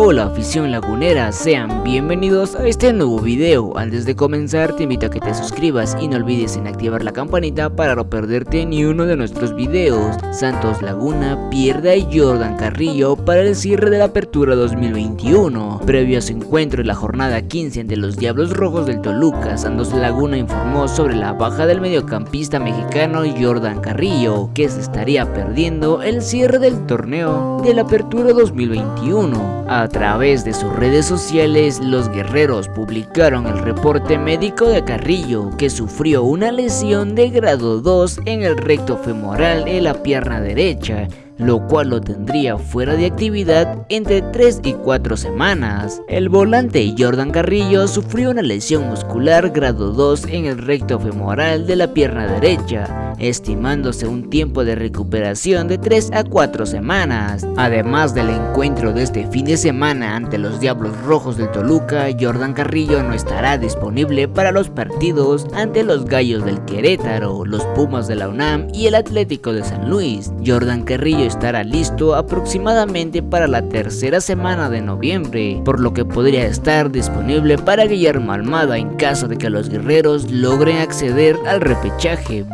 Hola afición lagunera, sean bienvenidos a este nuevo video. Antes de comenzar te invito a que te suscribas y no olvides en activar la campanita para no perderte ni uno de nuestros videos. Santos Laguna pierde a Jordan Carrillo para el cierre de la apertura 2021. Previo a su encuentro en la jornada 15 ante los Diablos Rojos del Toluca, Santos Laguna informó sobre la baja del mediocampista mexicano Jordan Carrillo, que se estaría perdiendo el cierre del torneo de la apertura 2021. A través de sus redes sociales, los guerreros publicaron el reporte médico de Carrillo, que sufrió una lesión de grado 2 en el recto femoral en la pierna derecha, lo cual lo tendría fuera de actividad entre 3 y 4 semanas. El volante Jordan Carrillo sufrió una lesión muscular grado 2 en el recto femoral de la pierna derecha, estimándose un tiempo de recuperación de 3 a 4 semanas. Además del encuentro de este fin de semana ante los Diablos Rojos del Toluca, Jordan Carrillo no estará disponible para los partidos ante los Gallos del Querétaro, los Pumas de la UNAM y el Atlético de San Luis. Jordan Carrillo estará listo aproximadamente para la tercera semana de noviembre, por lo que podría estar disponible para Guillermo Almada en caso de que los guerreros logren acceder al repechaje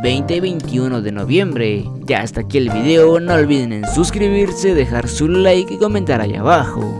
2021 de noviembre. Ya hasta aquí el video, no olviden en suscribirse, dejar su like y comentar ahí abajo.